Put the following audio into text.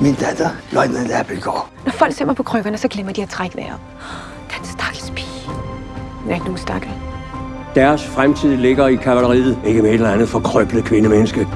Min datter, løjtnant Appelgaard. Når folk ser mig på krykkerne, så glemmer de at trække vejret. Den stakkels pige. Den er ikke nogen stakkel. Deres fremtid ligger i kavaleriet, ikke med et eller andet forkrøblet kvindemenneske.